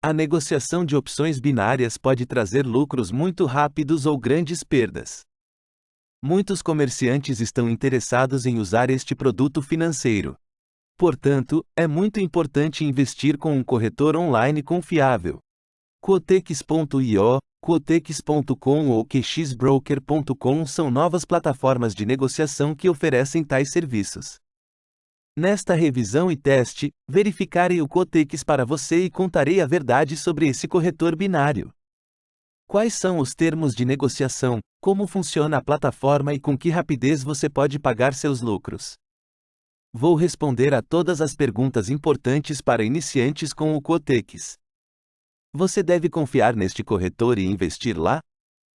A negociação de opções binárias pode trazer lucros muito rápidos ou grandes perdas. Muitos comerciantes estão interessados em usar este produto financeiro. Portanto, é muito importante investir com um corretor online confiável. Quotex.io, Quotex.com ou QXBroker.com são novas plataformas de negociação que oferecem tais serviços. Nesta revisão e teste, verificarei o Cotex para você e contarei a verdade sobre esse corretor binário. Quais são os termos de negociação, como funciona a plataforma e com que rapidez você pode pagar seus lucros. Vou responder a todas as perguntas importantes para iniciantes com o Cotex. Você deve confiar neste corretor e investir lá?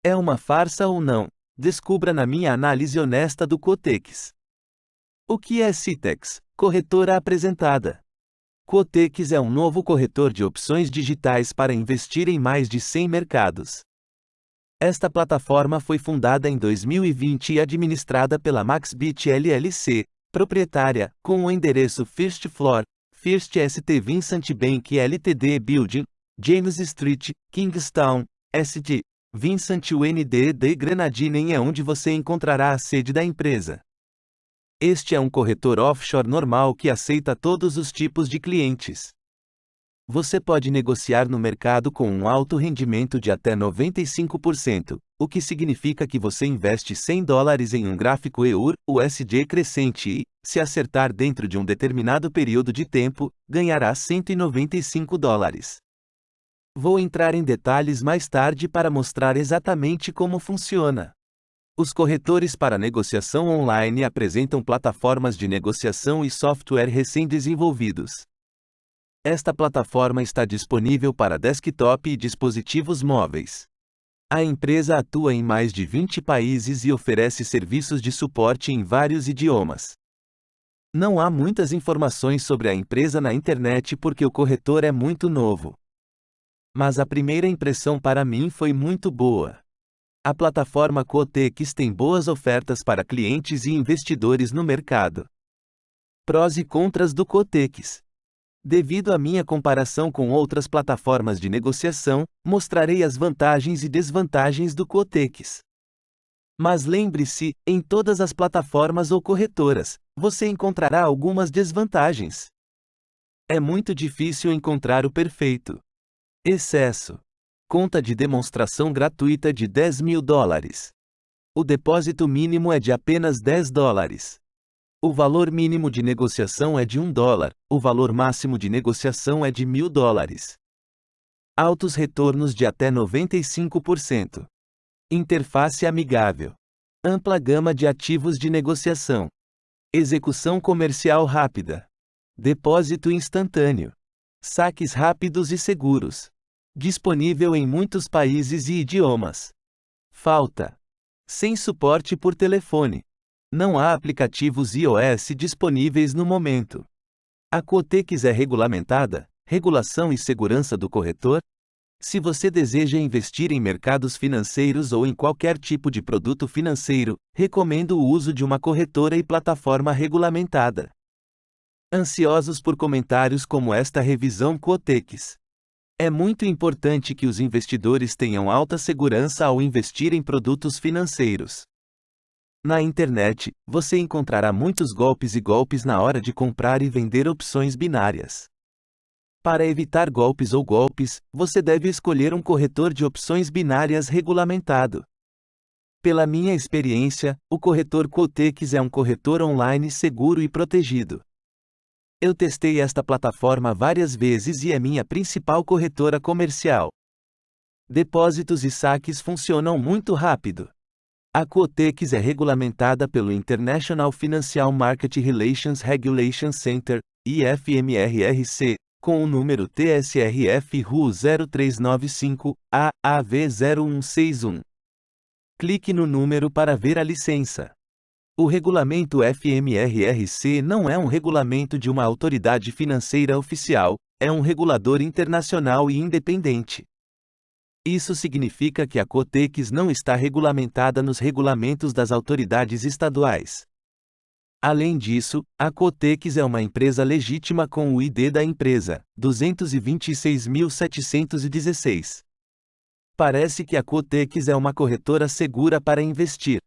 É uma farsa ou não? Descubra na minha análise honesta do Cotex. O que é Citex? Corretora apresentada. Cotex é um novo corretor de opções digitais para investir em mais de 100 mercados. Esta plataforma foi fundada em 2020 e administrada pela MaxBit LLC, proprietária, com o endereço First Floor, First ST Vincent Bank Ltd Building, James Street, Kingstown, ST, Vincent UND de Grenadine é onde você encontrará a sede da empresa. Este é um corretor offshore normal que aceita todos os tipos de clientes. Você pode negociar no mercado com um alto rendimento de até 95%, o que significa que você investe 100 dólares em um gráfico EUR, USD crescente e, se acertar dentro de um determinado período de tempo, ganhará 195 dólares. Vou entrar em detalhes mais tarde para mostrar exatamente como funciona. Os corretores para negociação online apresentam plataformas de negociação e software recém-desenvolvidos. Esta plataforma está disponível para desktop e dispositivos móveis. A empresa atua em mais de 20 países e oferece serviços de suporte em vários idiomas. Não há muitas informações sobre a empresa na internet porque o corretor é muito novo. Mas a primeira impressão para mim foi muito boa. A plataforma Cotex tem boas ofertas para clientes e investidores no mercado. Prós e contras do Cotex. Devido à minha comparação com outras plataformas de negociação, mostrarei as vantagens e desvantagens do Cotex. Mas lembre-se, em todas as plataformas ou corretoras, você encontrará algumas desvantagens. É muito difícil encontrar o perfeito. Excesso. Conta de demonstração gratuita de 10 mil dólares. O depósito mínimo é de apenas 10 dólares. O valor mínimo de negociação é de 1 dólar, o valor máximo de negociação é de mil dólares. Altos retornos de até 95%. Interface amigável. Ampla gama de ativos de negociação. Execução comercial rápida. Depósito instantâneo. Saques rápidos e seguros. Disponível em muitos países e idiomas. Falta. Sem suporte por telefone. Não há aplicativos iOS disponíveis no momento. A Cotex é regulamentada, regulação e segurança do corretor? Se você deseja investir em mercados financeiros ou em qualquer tipo de produto financeiro, recomendo o uso de uma corretora e plataforma regulamentada. Ansiosos por comentários como esta revisão Cotex. É muito importante que os investidores tenham alta segurança ao investir em produtos financeiros. Na internet, você encontrará muitos golpes e golpes na hora de comprar e vender opções binárias. Para evitar golpes ou golpes, você deve escolher um corretor de opções binárias regulamentado. Pela minha experiência, o corretor Quotex é um corretor online seguro e protegido. Eu testei esta plataforma várias vezes e é minha principal corretora comercial. Depósitos e saques funcionam muito rápido. A Quotex é regulamentada pelo International Financial Market Relations Regulation Center, IFMRRC, com o número TSRF-RU 0395-AAV0161. Clique no número para ver a licença. O regulamento FMRRC não é um regulamento de uma autoridade financeira oficial, é um regulador internacional e independente. Isso significa que a Cotex não está regulamentada nos regulamentos das autoridades estaduais. Além disso, a Cotex é uma empresa legítima com o ID da empresa, 226.716. Parece que a Cotex é uma corretora segura para investir.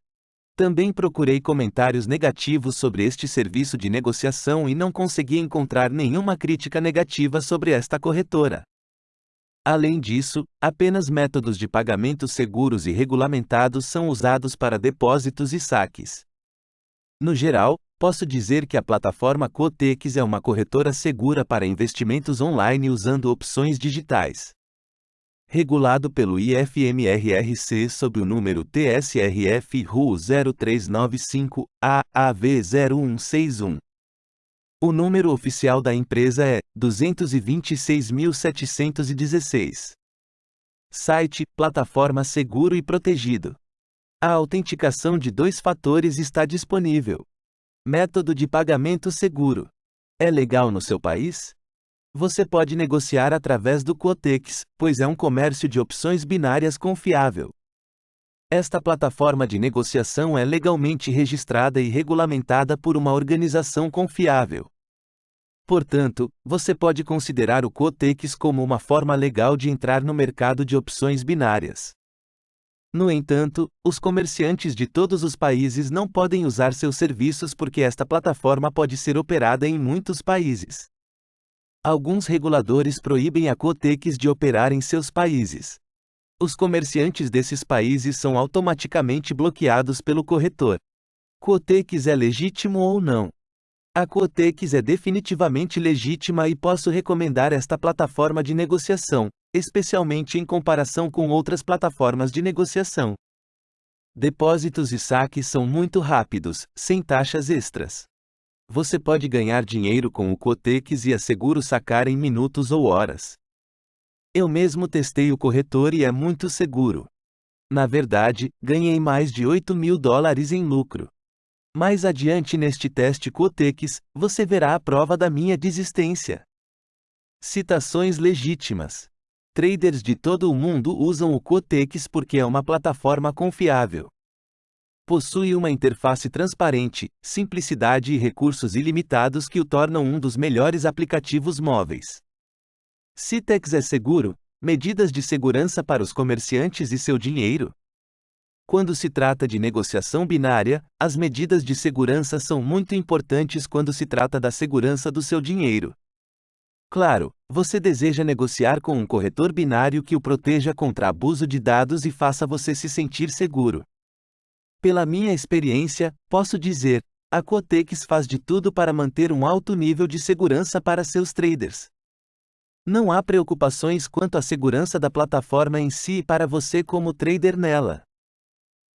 Também procurei comentários negativos sobre este serviço de negociação e não consegui encontrar nenhuma crítica negativa sobre esta corretora. Além disso, apenas métodos de pagamento seguros e regulamentados são usados para depósitos e saques. No geral, posso dizer que a plataforma Cotex é uma corretora segura para investimentos online usando opções digitais. Regulado pelo IFMRRC sob o número TSRF RU 0395 AAV0161. O número oficial da empresa é 226.716. Site, plataforma seguro e protegido. A autenticação de dois fatores está disponível. Método de pagamento seguro. É legal no seu país? Você pode negociar através do Quotex, pois é um comércio de opções binárias confiável. Esta plataforma de negociação é legalmente registrada e regulamentada por uma organização confiável. Portanto, você pode considerar o Quotex como uma forma legal de entrar no mercado de opções binárias. No entanto, os comerciantes de todos os países não podem usar seus serviços porque esta plataforma pode ser operada em muitos países. Alguns reguladores proíbem a Cotex de operar em seus países. Os comerciantes desses países são automaticamente bloqueados pelo corretor. Cotex é legítimo ou não? A Cotex é definitivamente legítima e posso recomendar esta plataforma de negociação, especialmente em comparação com outras plataformas de negociação. Depósitos e saques são muito rápidos, sem taxas extras. Você pode ganhar dinheiro com o Cotex e asseguro sacar em minutos ou horas. Eu mesmo testei o corretor e é muito seguro. Na verdade, ganhei mais de 8 mil dólares em lucro. Mais adiante neste teste Cotex, você verá a prova da minha desistência. Citações legítimas. Traders de todo o mundo usam o Cotex porque é uma plataforma confiável. Possui uma interface transparente, simplicidade e recursos ilimitados que o tornam um dos melhores aplicativos móveis. Citex é seguro? Medidas de segurança para os comerciantes e seu dinheiro? Quando se trata de negociação binária, as medidas de segurança são muito importantes quando se trata da segurança do seu dinheiro. Claro, você deseja negociar com um corretor binário que o proteja contra abuso de dados e faça você se sentir seguro. Pela minha experiência, posso dizer, a Cotex faz de tudo para manter um alto nível de segurança para seus traders. Não há preocupações quanto à segurança da plataforma em si e para você como trader nela.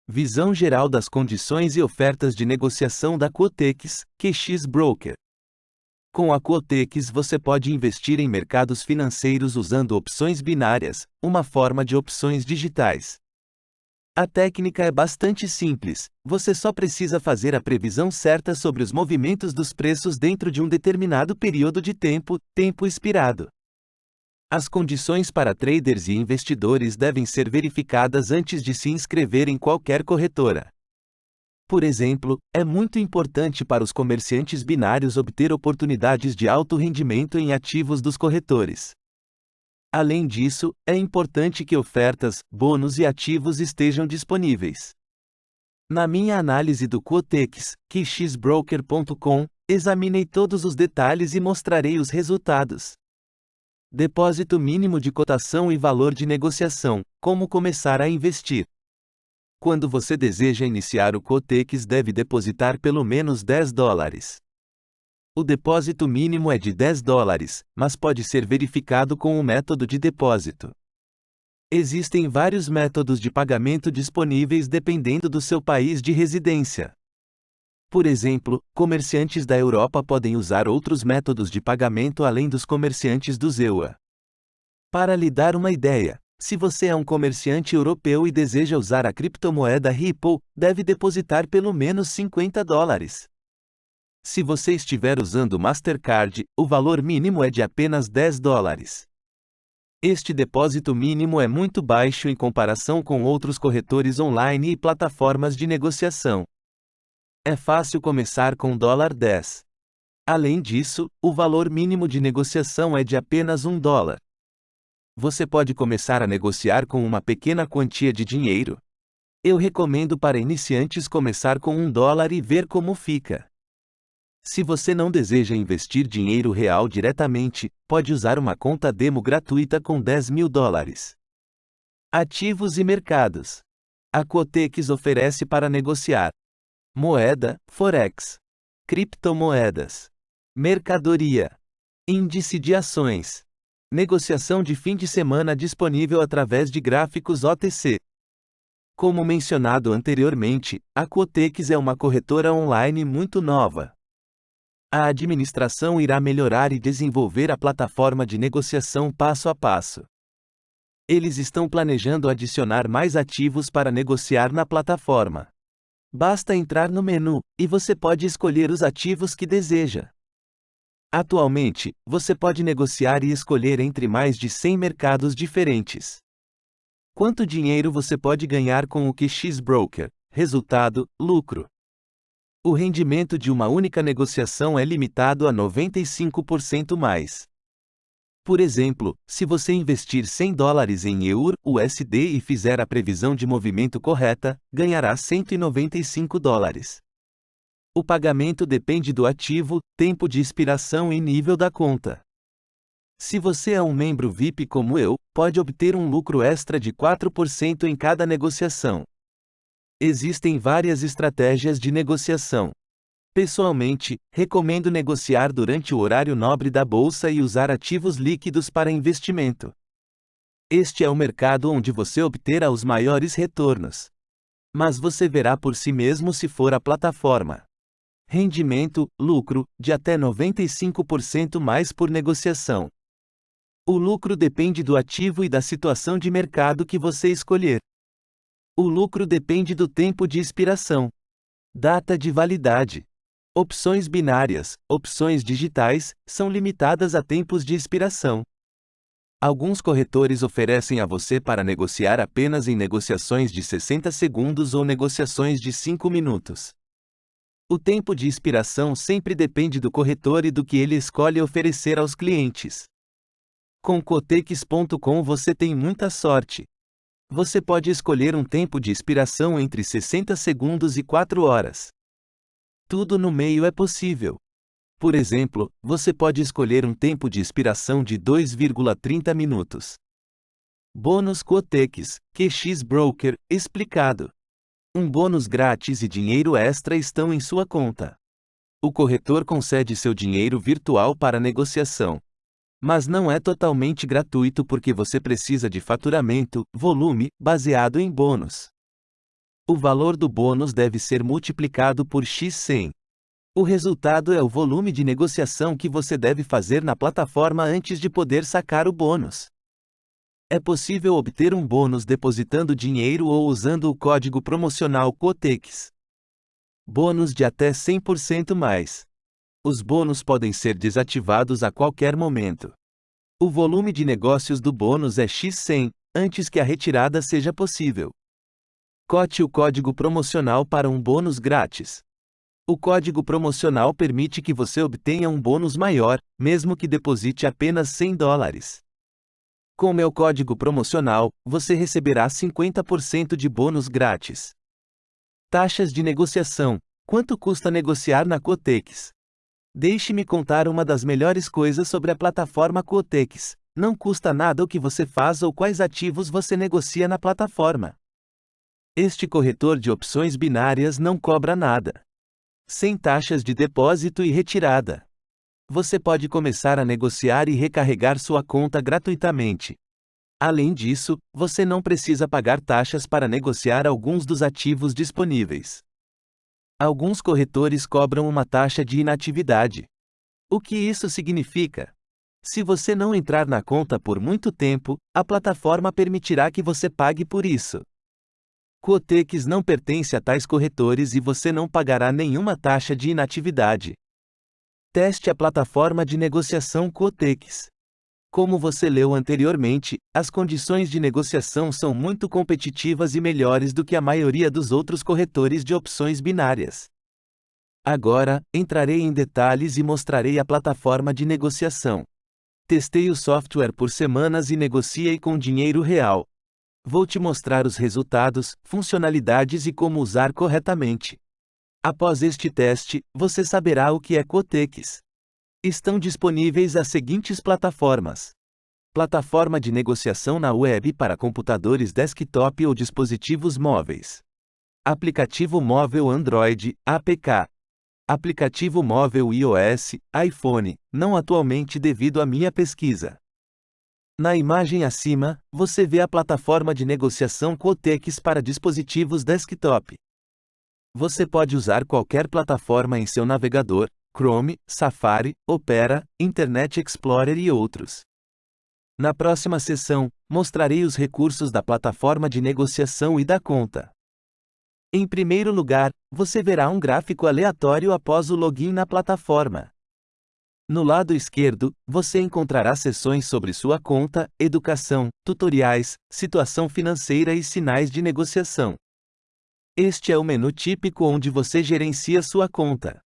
Visão geral das condições e ofertas de negociação da Cotex, QX Broker. Com a Quotex você pode investir em mercados financeiros usando opções binárias, uma forma de opções digitais. A técnica é bastante simples, você só precisa fazer a previsão certa sobre os movimentos dos preços dentro de um determinado período de tempo, tempo expirado. As condições para traders e investidores devem ser verificadas antes de se inscrever em qualquer corretora. Por exemplo, é muito importante para os comerciantes binários obter oportunidades de alto rendimento em ativos dos corretores. Além disso, é importante que ofertas, bônus e ativos estejam disponíveis. Na minha análise do Quotex, QXBroker.com, examinei todos os detalhes e mostrarei os resultados. Depósito mínimo de cotação e valor de negociação, como começar a investir. Quando você deseja iniciar o Cotex deve depositar pelo menos 10 dólares. O depósito mínimo é de 10 dólares, mas pode ser verificado com o método de depósito. Existem vários métodos de pagamento disponíveis dependendo do seu país de residência. Por exemplo, comerciantes da Europa podem usar outros métodos de pagamento além dos comerciantes do ZEUA. Para lhe dar uma ideia, se você é um comerciante europeu e deseja usar a criptomoeda Ripple, deve depositar pelo menos 50 dólares. Se você estiver usando Mastercard, o valor mínimo é de apenas 10 dólares. Este depósito mínimo é muito baixo em comparação com outros corretores online e plataformas de negociação. É fácil começar com dólar 10. Além disso, o valor mínimo de negociação é de apenas um dólar. Você pode começar a negociar com uma pequena quantia de dinheiro. Eu recomendo para iniciantes começar com um dólar e ver como fica. Se você não deseja investir dinheiro real diretamente, pode usar uma conta demo gratuita com 10 mil dólares. Ativos e mercados. A Quotex oferece para negociar moeda, forex, criptomoedas, mercadoria, índice de ações, negociação de fim de semana disponível através de gráficos OTC. Como mencionado anteriormente, a Quotex é uma corretora online muito nova. A administração irá melhorar e desenvolver a plataforma de negociação passo a passo. Eles estão planejando adicionar mais ativos para negociar na plataforma. Basta entrar no menu, e você pode escolher os ativos que deseja. Atualmente, você pode negociar e escolher entre mais de 100 mercados diferentes. Quanto dinheiro você pode ganhar com o QX Broker? Resultado: lucro. O rendimento de uma única negociação é limitado a 95% mais. Por exemplo, se você investir 100 dólares em EUR USD e fizer a previsão de movimento correta, ganhará 195 dólares. O pagamento depende do ativo, tempo de expiração e nível da conta. Se você é um membro VIP como eu, pode obter um lucro extra de 4% em cada negociação. Existem várias estratégias de negociação. Pessoalmente, recomendo negociar durante o horário nobre da bolsa e usar ativos líquidos para investimento. Este é o mercado onde você obterá os maiores retornos. Mas você verá por si mesmo se for a plataforma. Rendimento, lucro, de até 95% mais por negociação. O lucro depende do ativo e da situação de mercado que você escolher. O lucro depende do tempo de expiração. Data de validade. Opções binárias, opções digitais, são limitadas a tempos de expiração. Alguns corretores oferecem a você para negociar apenas em negociações de 60 segundos ou negociações de 5 minutos. O tempo de expiração sempre depende do corretor e do que ele escolhe oferecer aos clientes. Com Cotex.com você tem muita sorte. Você pode escolher um tempo de expiração entre 60 segundos e 4 horas. Tudo no meio é possível. Por exemplo, você pode escolher um tempo de expiração de 2,30 minutos. Bônus Cotex, QX Broker, explicado. Um bônus grátis e dinheiro extra estão em sua conta. O corretor concede seu dinheiro virtual para negociação. Mas não é totalmente gratuito porque você precisa de faturamento, volume, baseado em bônus. O valor do bônus deve ser multiplicado por x100. O resultado é o volume de negociação que você deve fazer na plataforma antes de poder sacar o bônus. É possível obter um bônus depositando dinheiro ou usando o código promocional COTEX. Bônus de até 100% mais. Os bônus podem ser desativados a qualquer momento. O volume de negócios do bônus é X100, antes que a retirada seja possível. Cote o código promocional para um bônus grátis. O código promocional permite que você obtenha um bônus maior, mesmo que deposite apenas 100 dólares. Com meu código promocional, você receberá 50% de bônus grátis. Taxas de negociação. Quanto custa negociar na Cotex? Deixe-me contar uma das melhores coisas sobre a plataforma Quotex. Não custa nada o que você faz ou quais ativos você negocia na plataforma. Este corretor de opções binárias não cobra nada. Sem taxas de depósito e retirada. Você pode começar a negociar e recarregar sua conta gratuitamente. Além disso, você não precisa pagar taxas para negociar alguns dos ativos disponíveis. Alguns corretores cobram uma taxa de inatividade. O que isso significa? Se você não entrar na conta por muito tempo, a plataforma permitirá que você pague por isso. Quotex não pertence a tais corretores e você não pagará nenhuma taxa de inatividade. Teste a plataforma de negociação Quotex. Como você leu anteriormente, as condições de negociação são muito competitivas e melhores do que a maioria dos outros corretores de opções binárias. Agora, entrarei em detalhes e mostrarei a plataforma de negociação. Testei o software por semanas e negociei com dinheiro real. Vou te mostrar os resultados, funcionalidades e como usar corretamente. Após este teste, você saberá o que é Quotex. Estão disponíveis as seguintes plataformas: Plataforma de negociação na web para computadores desktop ou dispositivos móveis. Aplicativo móvel Android, APK. Aplicativo móvel iOS, iPhone, não atualmente devido à minha pesquisa. Na imagem acima, você vê a plataforma de negociação Quotex para dispositivos desktop. Você pode usar qualquer plataforma em seu navegador, Chrome, Safari, Opera, Internet Explorer e outros. Na próxima sessão, mostrarei os recursos da plataforma de negociação e da conta. Em primeiro lugar, você verá um gráfico aleatório após o login na plataforma. No lado esquerdo, você encontrará seções sobre sua conta, educação, tutoriais, situação financeira e sinais de negociação. Este é o menu típico onde você gerencia sua conta.